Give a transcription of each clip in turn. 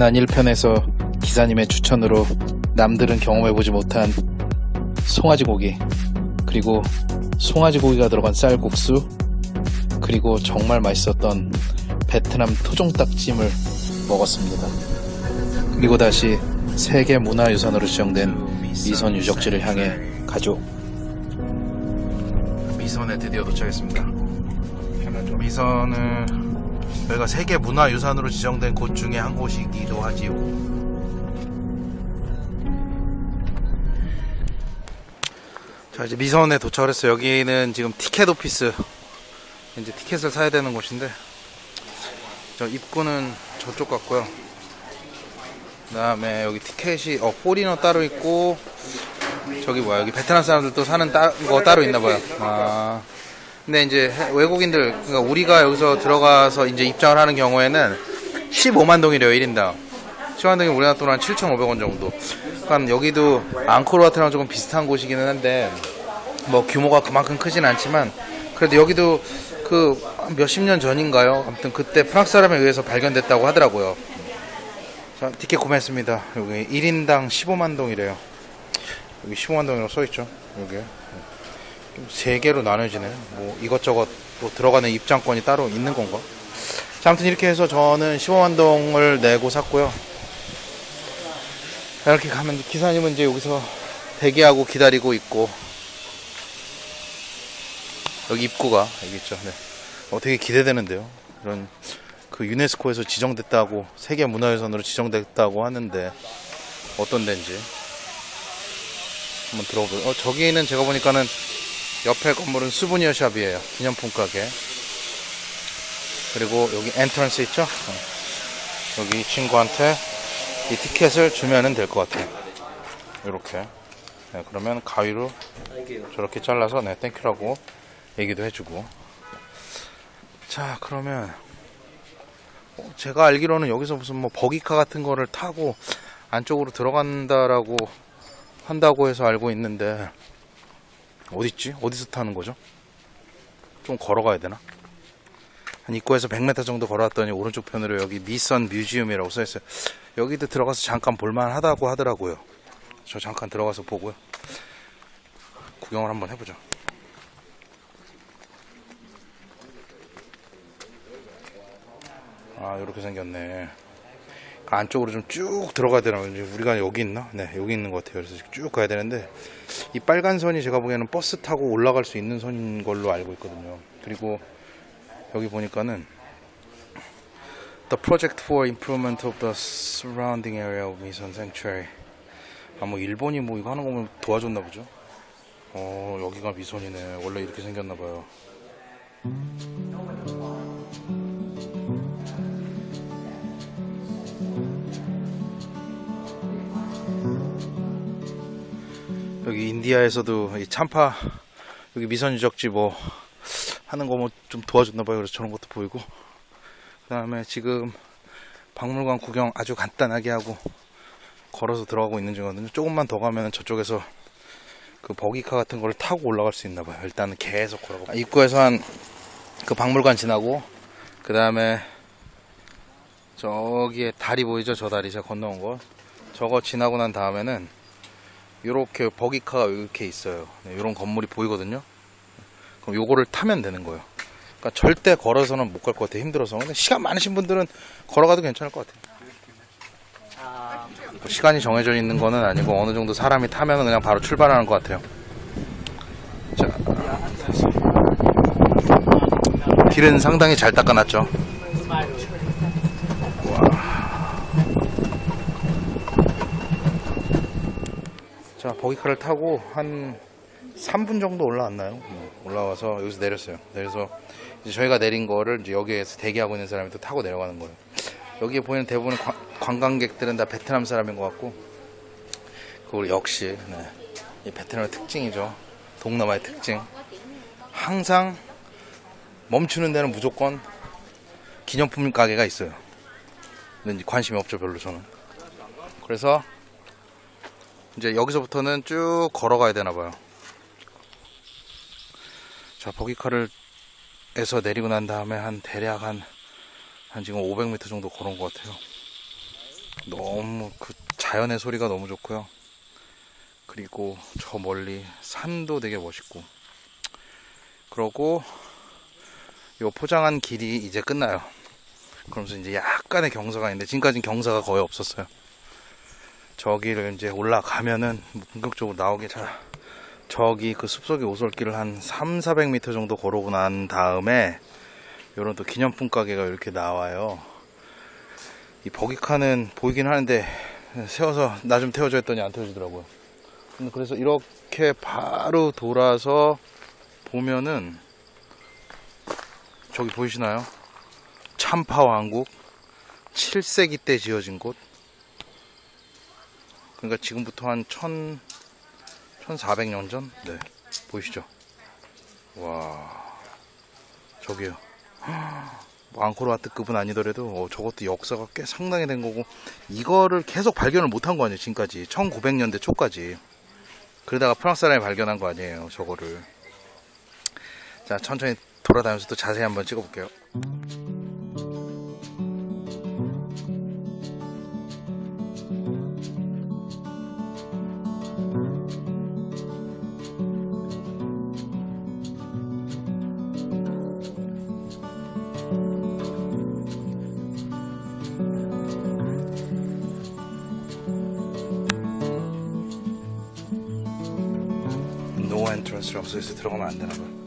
지난 1편에서 기사님의 추천으로 남들은 경험해보지 못한 송아지 고기 그리고 송아지 고기가 들어간 쌀국수 그리고 정말 맛있었던 베트남 토종닭찜을 먹었습니다. 그리고 다시 세계 문화유산으로 지정된 미선 유적지를 향해 가죠. 미선에 드디어 도착했습니다. 미선은 저희가 세계 문화유산으로 지정된 곳 중에 한 곳이기도 하지요. 자 이제 미선에 도착을 했어요. 여기는 지금 티켓 오피스 이제 티켓을 사야 되는 곳인데 저 입구는 저쪽 같고요. 그 다음에 여기 티켓이 어 포리너 따로 있고 저기 뭐야 여기 베트남 사람들도 사는 따, 거 따로 있나 봐요. 아. 근데 이제 해- 외국인들 그러니까 우리가 여기서 들어가서 이제 입장을 하는 경우에는 15만 동이래요 1인당 15만 동이 우리나라 돈 한 7,500원 정도 그러니까 여기도 앙코르와트랑 조금 비슷한 곳이기는 한데 뭐 규모가 그만큼 크진 않지만 그래도 여기도 그 몇십 년 전인가요 아무튼 그때 프랑스 사람에 의해서 발견됐다고 하더라고요 자 티켓 구매했습니다 여기 1인당 15만 동이래요 여기 15만 동이라고 써있죠 여기에 세 개로 나눠지네. 뭐 이것저것 또 들어가는 입장권이 따로 있는 건가? 자, 아무튼 이렇게 해서 저는 15만 동을 내고 샀고요. 자, 이렇게 가면 기사님은 이제 여기서 대기하고 기다리고 있고 여기 입구가 여기 있죠. 네. 어, 되게 기대되는데요. 이런 그 유네스코에서 지정됐다고 세계 문화유산으로 지정됐다고 하는데 어떤 데인지 한번 들어보세요. 어, 저기는 제가 보니까는 옆에 건물은 souvenir shop이에요. 기념품 가게. 그리고 여기 entrance 있죠? 어. 여기 이 친구한테 이 티켓을 주면은 될것 같아요. 이렇게. 네, 그러면 가위로 저렇게 잘라서 네, thank you라고 얘기도 해주고. 자, 그러면 어, 제가 알기로는 여기서 무슨 뭐 버기카 같은 거를 타고 안쪽으로 들어간다라고 한다고 해서 알고 있는데 어딨지? 어디서 타는 거죠? 좀 걸어가야 되나? 한 입구에서 100m 정도 걸어왔더니 오른쪽 편으로 여기 미선 뮤지엄이라고 써있어요. 여기도 들어가서 잠깐 볼만 하다고 하더라고요. 저 잠깐 들어가서 보고요. 구경을 한번 해보죠. 아, 이렇게 생겼네. 그 안쪽으로 좀 쭉 들어가야 되나? 우리가 여기 있나? 네, 여기 있는 것 같아요. 그래서 쭉 가야 되는데, 이 빨간 선이 제가 보기에는 버스 타고 올라갈 수 있는 선인 걸로 알고 있거든요. 그리고 여기 보니까는 The project for improvement of the surrounding area of Mison Sanctuary. 아, 뭐 일본이 뭐 이거 하는 거면 도와줬나 보죠. 어, 여기가 미선이네. 원래 이렇게 생겼나 봐요. 여기 인디아에서도 이 참파 여기 미선 유적지 뭐 하는 거 뭐 좀 도와줬나 봐요. 그래서 저런 것도 보이고. 그 다음에 지금 박물관 구경 아주 간단하게 하고 걸어서 들어가고 있는 중이거든요. 조금만 더 가면 저쪽에서 그 버기카 같은 걸 타고 올라갈 수 있나 봐요. 일단은 계속 걸어가. 입구에서 한 그 박물관 지나고 그 다음에 저기에 다리 보이죠? 저 다리 제가 건너온 거. 저거 지나고 난 다음에는 이렇게 버기카가 이렇게 있어요. 이런 건물이 보이거든요. 그럼 요거를 타면 되는 거예요. 그러니까 절대 걸어서는 못 갈 것 같아요. 힘들어서. 근데 시간 많으신 분들은 걸어가도 괜찮을 것 같아요. 뭐 시간이 정해져 있는 거는 아니고 어느 정도 사람이 타면 그냥 바로 출발하는 것 같아요. 자. 길은 상당히 잘 닦아놨죠. 자, 버기카를 타고 한 3분 정도 올라왔나요? 음, 올라와서 여기서 내렸어요. 내려서 저희가 내린 거를 이제 여기에서 대기하고 있는 사람이 또 타고 내려가는 거예요. 여기에 보이는 대부분 관- 관광객들은 다 베트남 사람인 것 같고, 그리고 역시 네, 이 베트남의 특징이죠. 동남아의 특징. 항상 멈추는 데는 무조건 기념품 가게가 있어요. 근데 관심이 없죠, 별로 저는. 그래서 이제 여기서부터는 쭉 걸어가야 되나 봐요. 자, 버기카를 에서 내리고 난 다음에 한 대략 한, 한 지금 500m 정도 걸은 것 같아요. 너무 그 자연의 소리가 너무 좋고요. 그리고 저 멀리 산도 되게 멋있고. 그러고 요 포장한 길이 이제 끝나요. 그러면서 이제 약간의 경사가 있는데 지금까지는 경사가 거의 없었어요. 저기를 이제 올라가면은 본격적으로 나오게 잘 저기 그 숲속의 오솔길을 한 3, 400m 정도 걸어오고 난 다음에 요런 또 기념품 가게가 이렇게 나와요. 이 버기카는 보이긴 하는데 세워서 나 좀 태워줘 했더니 안 태워주더라고요. 그래서 이렇게 바로 돌아서 보면은 저기 보이시나요? 참파 왕국 7세기 때 지어진 곳. 그러니까 지금부터 한 1000, 1400년 전? 네. 보이시죠? 와. 저기요. 뭐 앙코르와트급은 아니더라도 어, 저것도 역사가 꽤 상당히 된 거고 이거를 계속 발견을 못한 거 아니에요 지금까지 1900년대 초까지 그러다가 프랑스 사람이 발견한 거 아니에요 저거를 자 천천히 돌아다니면서 또 자세히 한번 찍어볼게요 노 엔트런스라고 써있어 들어가면 안 되나 봐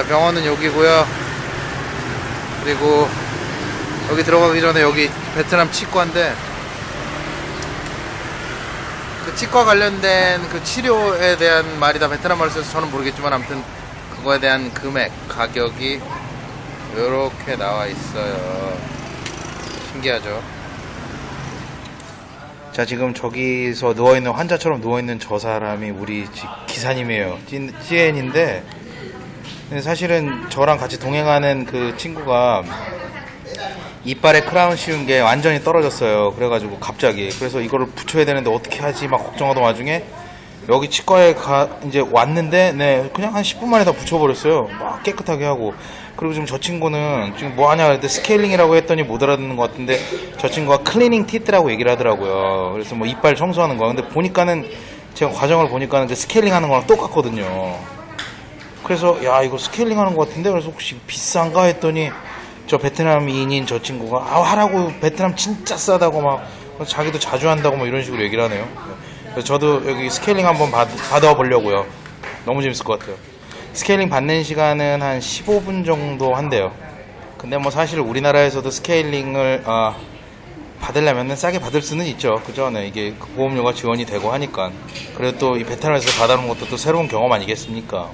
자 병원은 여기고요. 그리고 여기 들어가기 전에 여기 베트남 치과인데 그 치과 관련된 그 치료에 대한 말이 다 베트남 말을 써서 저는 모르겠지만 아무튼 그거에 대한 금액 가격이 이렇게 나와 있어요. 신기하죠? 자 지금 저기서 누워있는 환자처럼 누워있는 저 사람이 우리 지- 기사님이에요. 근데 사실은 저랑 같이 동행하는 그 친구가 이빨에 크라운 씌운 게 완전히 떨어졌어요. 그래가지고 갑자기 그래서 이거를 붙여야 되는데 어떻게 하지 막 걱정하던 와중에 여기 치과에 가 이제 왔는데 네 그냥 한 10분 만에 다 붙여버렸어요. 막 깨끗하게 하고 그리고 지금 저 친구는 지금 뭐 하냐 그랬더니 스케일링이라고 했더니 못 알아듣는 것 같은데 저 친구가 cleaning teeth라고 얘기를 하더라고요. 그래서 뭐 이빨 청소하는 거 근데 보니까는 제가 과정을 보니까는 그 스케일링 하는 거랑 똑같거든요. 그래서 야 이거 스케일링 하는 것 같은데? 그래서 혹시 비싼가? 했더니 저 베트남인인 저 친구가 아 하라고. 베트남 진짜 싸다고 막 자기도 자주 한다고 뭐 이런 식으로 얘기를 하네요. 그래서 저도 여기 스케일링 한번 받, 받아 보려고요. 너무 재밌을 것 같아요. 스케일링 받는 시간은 한 15분 정도 한대요. 근데 뭐 사실 우리나라에서도 스케일링을 아, 받으려면 싸게 받을 수는 있죠. 그죠 네, 이게 보험료가 지원이 되고 하니까. 그래도 또이 베트남에서 받아놓은 것도 또 새로운 경험 아니겠습니까